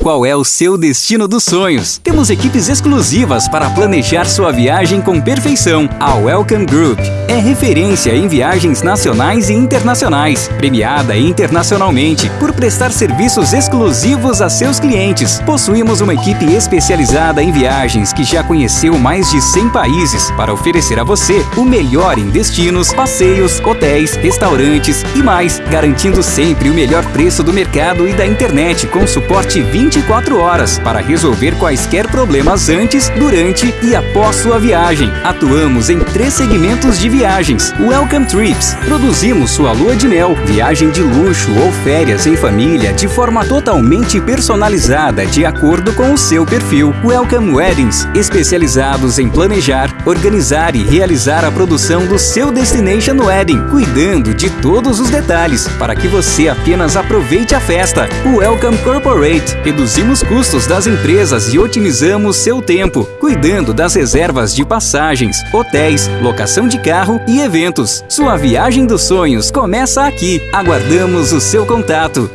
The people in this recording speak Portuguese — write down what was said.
Qual é o seu destino dos sonhos? Temos equipes exclusivas para planejar sua viagem com perfeição. A Welcome Group é referência em viagens nacionais e internacionais, premiada internacionalmente por prestar serviços exclusivos a seus clientes. Possuímos uma equipe especializada em viagens que já conheceu mais de 100 países para oferecer a você o melhor em destinos, passeios, hotéis, restaurantes e mais, garantindo sempre o melhor preço do mercado e da internet com suporte 20 24 horas para resolver quaisquer problemas antes, durante e após sua viagem. Atuamos em três segmentos de viagens. Welcome Trips. Produzimos sua lua de mel, viagem de luxo ou férias em família de forma totalmente personalizada de acordo com o seu perfil. Welcome Weddings, especializados em planejar, organizar e realizar a produção do seu Destination Wedding, cuidando de todos os detalhes para que você apenas aproveite a festa. Welcome Corporate, reduzimos custos das empresas e otimizamos seu tempo, cuidando das reservas de passagens, hotéis, locação de carro e eventos. Sua viagem dos sonhos começa aqui. Aguardamos o seu contato